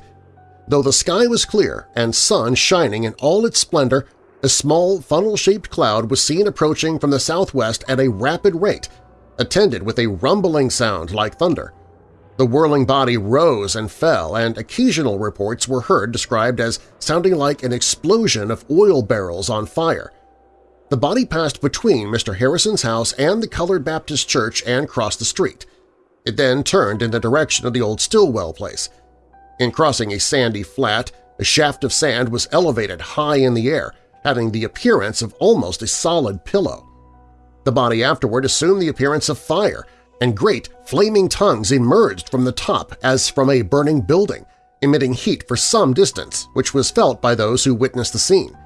though the sky was clear and sun shining in all its splendor, a small funnel-shaped cloud was seen approaching from the southwest at a rapid rate, attended with a rumbling sound like thunder. The whirling body rose and fell, and occasional reports were heard described as sounding like an explosion of oil barrels on fire. The body passed between Mr. Harrison's house and the Colored Baptist Church and crossed the street. It then turned in the direction of the old Stillwell place. In crossing a sandy flat, a shaft of sand was elevated high in the air, having the appearance of almost a solid pillow. The body afterward assumed the appearance of fire, and great flaming tongues emerged from the top as from a burning building, emitting heat for some distance, which was felt by those who witnessed the scene.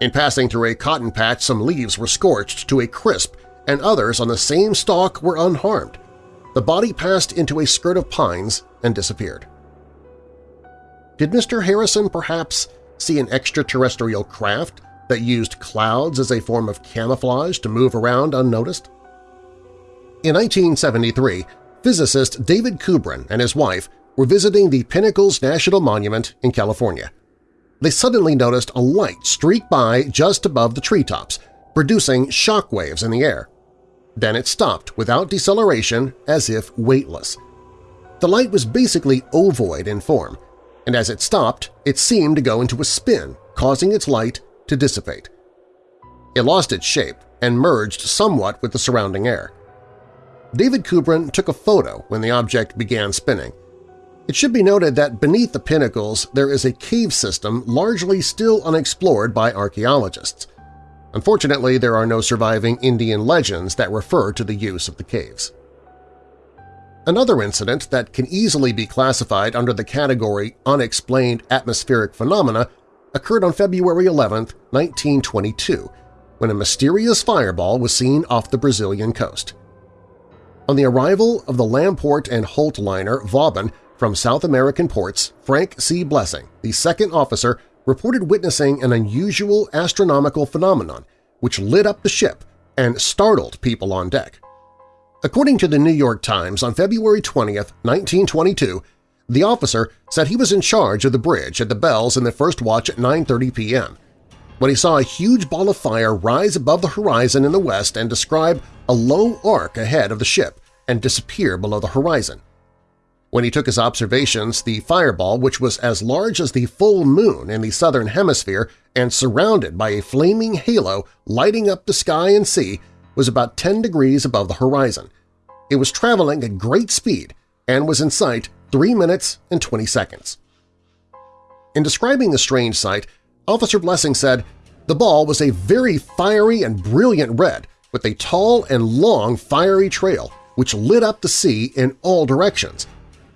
In passing through a cotton patch, some leaves were scorched to a crisp, and others on the same stalk were unharmed. The body passed into a skirt of pines and disappeared. Did Mr. Harrison perhaps see an extraterrestrial craft that used clouds as a form of camouflage to move around unnoticed? In 1973, physicist David Kubrin and his wife were visiting the Pinnacles National Monument in California. They suddenly noticed a light streak by just above the treetops, producing shock waves in the air. Then it stopped without deceleration as if weightless. The light was basically ovoid in form, and as it stopped, it seemed to go into a spin, causing its light to dissipate. It lost its shape and merged somewhat with the surrounding air. David Kubrin took a photo when the object began spinning. It should be noted that beneath the pinnacles there is a cave system largely still unexplored by archaeologists. Unfortunately, there are no surviving Indian legends that refer to the use of the caves. Another incident that can easily be classified under the category unexplained atmospheric phenomena occurred on February 11, 1922, when a mysterious fireball was seen off the Brazilian coast. On the arrival of the Lamport and Holt liner Vauban from South American ports, Frank C. Blessing, the second officer, reported witnessing an unusual astronomical phenomenon which lit up the ship and startled people on deck. According to the New York Times, on February 20, 1922, the officer said he was in charge of the bridge at the bells in the first watch at 9.30 p.m. when he saw a huge ball of fire rise above the horizon in the west and describe a low arc ahead of the ship and disappear below the horizon. When he took his observations, the fireball, which was as large as the full moon in the southern hemisphere and surrounded by a flaming halo lighting up the sky and sea, was about 10 degrees above the horizon. It was traveling at great speed and was in sight 3 minutes and 20 seconds. In describing the strange sight, Officer Blessing said, the ball was a very fiery and brilliant red with a tall and long fiery trail which lit up the sea in all directions.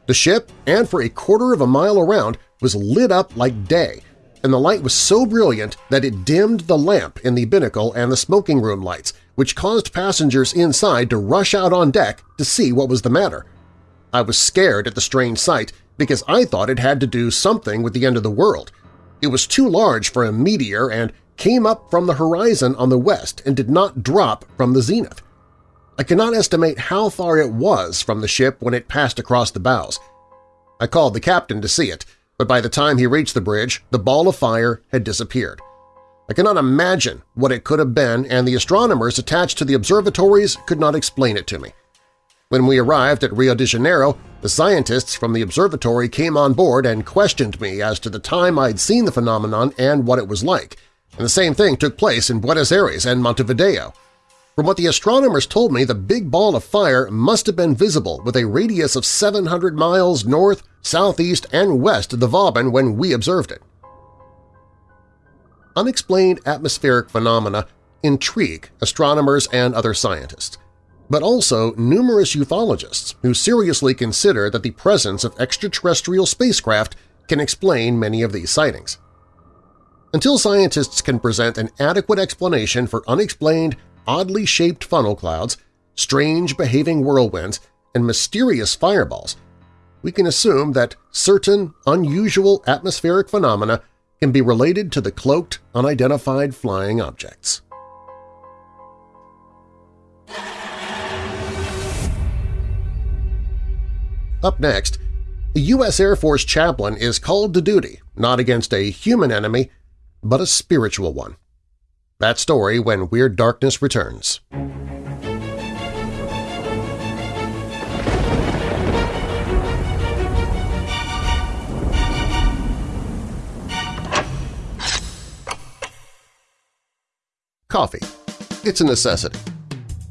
The ship, and for a quarter of a mile around, was lit up like day, and the light was so brilliant that it dimmed the lamp in the binnacle and the smoking room lights, which caused passengers inside to rush out on deck to see what was the matter. I was scared at the strange sight because I thought it had to do something with the end of the world. It was too large for a meteor and came up from the horizon on the west and did not drop from the zenith. I cannot estimate how far it was from the ship when it passed across the bows. I called the captain to see it, but by the time he reached the bridge, the ball of fire had disappeared. I cannot imagine what it could have been, and the astronomers attached to the observatories could not explain it to me. When we arrived at Rio de Janeiro, the scientists from the observatory came on board and questioned me as to the time I'd seen the phenomenon and what it was like, and the same thing took place in Buenos Aires and Montevideo. From what the astronomers told me, the big ball of fire must have been visible with a radius of 700 miles north, southeast, and west of the Vauban when we observed it. Unexplained atmospheric phenomena intrigue astronomers and other scientists, but also numerous ufologists who seriously consider that the presence of extraterrestrial spacecraft can explain many of these sightings. Until scientists can present an adequate explanation for unexplained oddly shaped funnel clouds, strange behaving whirlwinds, and mysterious fireballs, we can assume that certain unusual atmospheric phenomena can be related to the cloaked, unidentified flying objects. Up next, the U.S. Air Force chaplain is called to duty not against a human enemy, but a spiritual one. That story when Weird Darkness returns. Coffee. It's a necessity.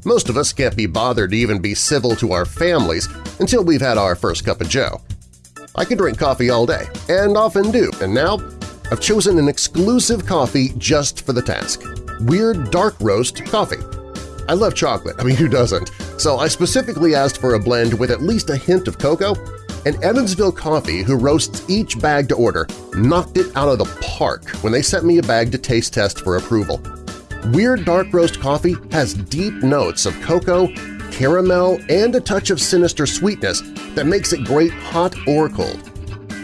Most of us can't be bothered to even be civil to our families until we've had our first cup of joe. I can drink coffee all day, and often do, and now I've chosen an exclusive coffee just for the task. Weird Dark Roast Coffee. I love chocolate, I mean who doesn't, so I specifically asked for a blend with at least a hint of cocoa, and Evansville Coffee, who roasts each bag to order, knocked it out of the park when they sent me a bag to taste test for approval. Weird Dark Roast Coffee has deep notes of cocoa, caramel, and a touch of sinister sweetness that makes it great hot or cold.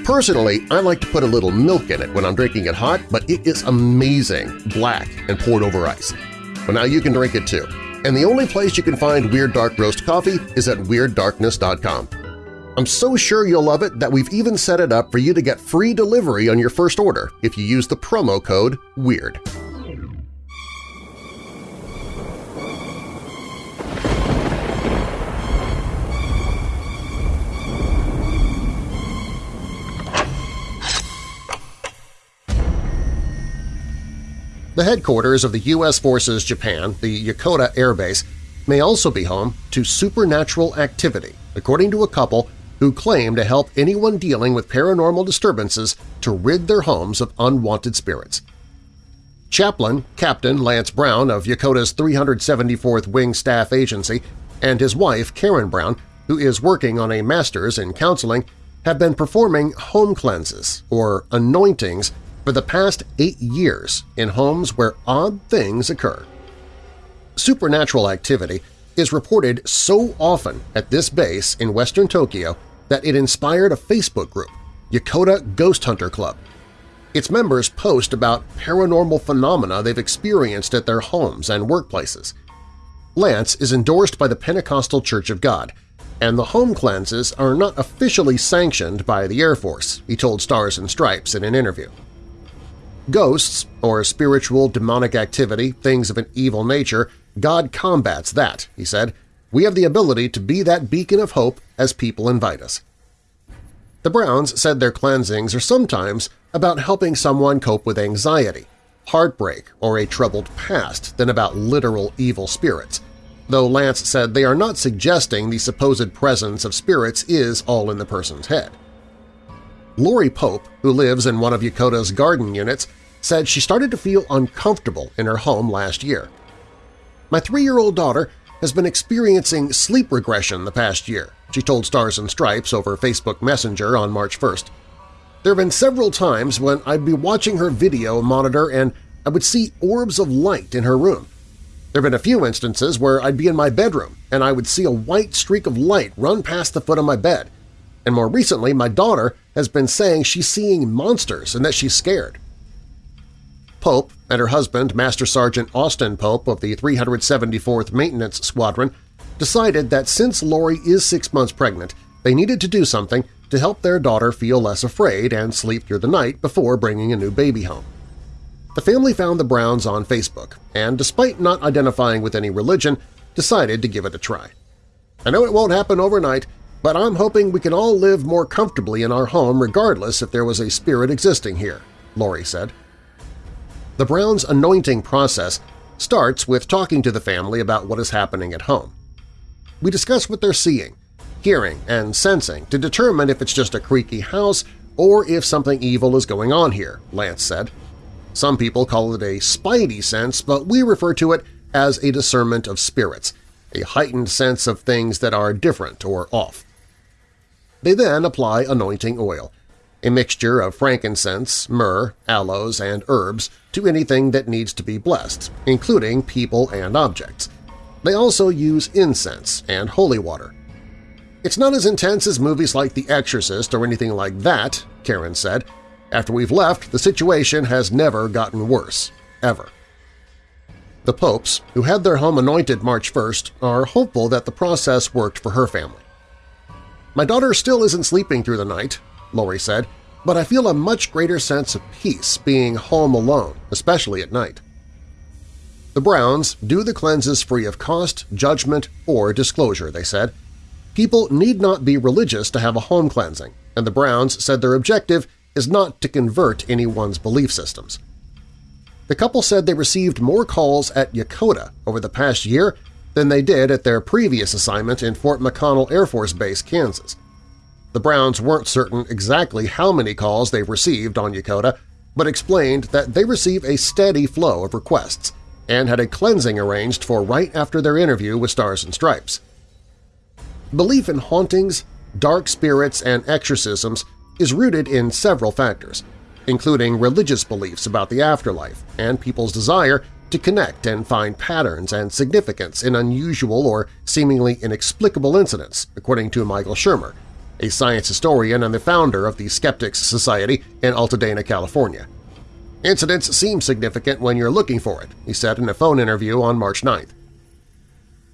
Personally, I like to put a little milk in it when I'm drinking it hot, but it is amazing, black and poured over ice. Well, now you can drink it too. And the only place you can find Weird Dark Roast Coffee is at WeirdDarkness.com. I'm so sure you'll love it that we've even set it up for you to get free delivery on your first order if you use the promo code WEIRD. The headquarters of the U.S. Forces Japan, the Yokota Air Base, may also be home to supernatural activity, according to a couple who claim to help anyone dealing with paranormal disturbances to rid their homes of unwanted spirits. Chaplain Captain Lance Brown of Yokota's 374th Wing Staff Agency and his wife Karen Brown, who is working on a master's in counseling, have been performing home cleanses, or anointings, for the past eight years in homes where odd things occur. Supernatural activity is reported so often at this base in western Tokyo that it inspired a Facebook group, Yokota Ghost Hunter Club. Its members post about paranormal phenomena they've experienced at their homes and workplaces. Lance is endorsed by the Pentecostal Church of God, and the home cleanses are not officially sanctioned by the Air Force, he told Stars and Stripes in an interview. Ghosts, or spiritual demonic activity, things of an evil nature, God combats that, he said. We have the ability to be that beacon of hope as people invite us. The Browns said their cleansings are sometimes about helping someone cope with anxiety, heartbreak, or a troubled past than about literal evil spirits, though Lance said they are not suggesting the supposed presence of spirits is all in the person's head. Lori Pope, who lives in one of Yokota's garden units, said she started to feel uncomfortable in her home last year. My three-year-old daughter has been experiencing sleep regression the past year, she told Stars and Stripes over Facebook Messenger on March 1st. There have been several times when I'd be watching her video monitor and I would see orbs of light in her room. There have been a few instances where I'd be in my bedroom and I would see a white streak of light run past the foot of my bed. And more recently, my daughter has been saying she's seeing monsters and that she's scared. Pope and her husband, Master Sergeant Austin Pope of the 374th Maintenance Squadron, decided that since Lori is six months pregnant, they needed to do something to help their daughter feel less afraid and sleep through the night before bringing a new baby home. The family found the Browns on Facebook and, despite not identifying with any religion, decided to give it a try. I know it won't happen overnight, but I'm hoping we can all live more comfortably in our home regardless if there was a spirit existing here, Lori said. The Browns' anointing process starts with talking to the family about what is happening at home. We discuss what they're seeing, hearing, and sensing to determine if it's just a creaky house or if something evil is going on here, Lance said. Some people call it a spidey sense, but we refer to it as a discernment of spirits, a heightened sense of things that are different or off. They then apply anointing oil, a mixture of frankincense, myrrh, aloes, and herbs to anything that needs to be blessed, including people and objects. They also use incense and holy water. It's not as intense as movies like The Exorcist or anything like that, Karen said. After we've left, the situation has never gotten worse, ever. The Popes, who had their home anointed March 1st, are hopeful that the process worked for her family. My daughter still isn't sleeping through the night, Lori said, but I feel a much greater sense of peace being home alone, especially at night. The Browns do the cleanses free of cost, judgment, or disclosure, they said. People need not be religious to have a home cleansing, and the Browns said their objective is not to convert anyone's belief systems. the couple said they received more calls at Yokota over the past year than they did at their previous assignment in Fort McConnell Air Force Base, Kansas. The Browns weren't certain exactly how many calls they've received on Yokota, but explained that they receive a steady flow of requests and had a cleansing arranged for right after their interview with Stars and Stripes. Belief in hauntings, dark spirits, and exorcisms is rooted in several factors, including religious beliefs about the afterlife and people's desire to connect and find patterns and significance in unusual or seemingly inexplicable incidents, according to Michael Shermer, a science historian and the founder of the Skeptics Society in Altadena, California. Incidents seem significant when you're looking for it, he said in a phone interview on March 9th.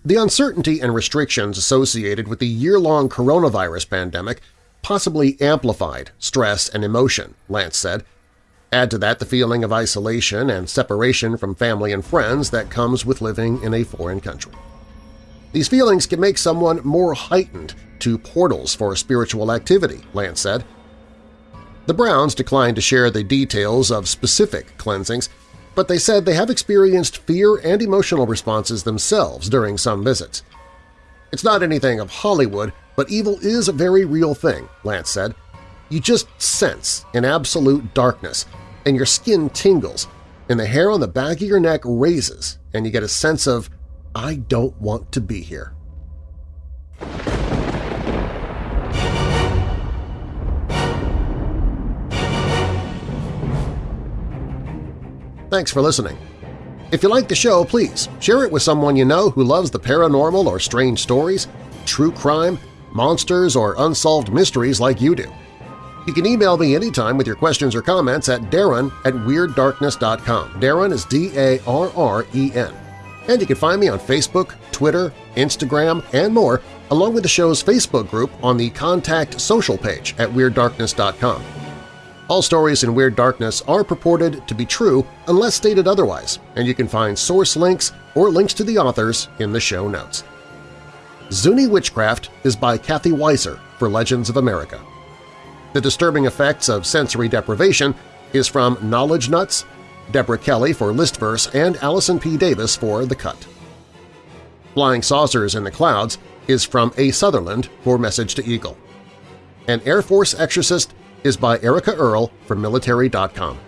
The uncertainty and restrictions associated with the year-long coronavirus pandemic possibly amplified stress and emotion, Lance said. Add to that the feeling of isolation and separation from family and friends that comes with living in a foreign country. These feelings can make someone more heightened to portals for spiritual activity, Lance said. The Browns declined to share the details of specific cleansings, but they said they have experienced fear and emotional responses themselves during some visits. It's not anything of Hollywood, but evil is a very real thing, Lance said. You just sense an absolute darkness, and your skin tingles, and the hair on the back of your neck raises, and you get a sense of, I don't want to be here. Thanks for listening. If you like the show, please share it with someone you know who loves the paranormal or strange stories, true crime, monsters, or unsolved mysteries like you do. You can email me anytime with your questions or comments at darren at WeirdDarkness.com. Darren is D-A-R-R-E-N. And you can find me on Facebook, Twitter, Instagram, and more, along with the show's Facebook group on the Contact Social page at WeirdDarkness.com. All stories in Weird Darkness are purported to be true unless stated otherwise, and you can find source links or links to the authors in the show notes. Zuni Witchcraft is by Kathy Weiser for Legends of America. The Disturbing Effects of Sensory Deprivation is from Knowledge Nuts, Deborah Kelly for Listverse, and Allison P. Davis for The Cut. Flying Saucers in the Clouds is from A. Sutherland for Message to Eagle. An Air Force Exorcist is by Erica Earl from Military.com.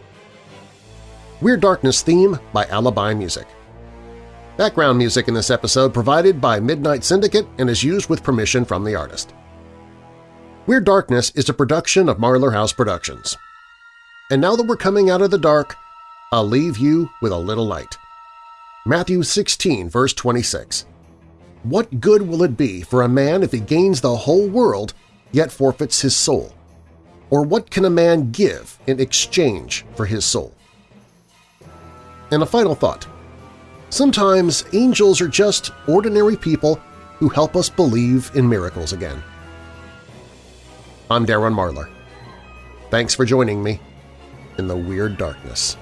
Weird Darkness theme by Alibi Music. Background music in this episode provided by Midnight Syndicate and is used with permission from the artist. Weird Darkness is a production of Marlar House Productions. And now that we're coming out of the dark, I'll leave you with a little light. Matthew 16, verse 26. What good will it be for a man if he gains the whole world yet forfeits his soul? Or what can a man give in exchange for his soul? And a final thought. Sometimes angels are just ordinary people who help us believe in miracles again. I'm Darren Marlar. Thanks for joining me in the Weird Darkness.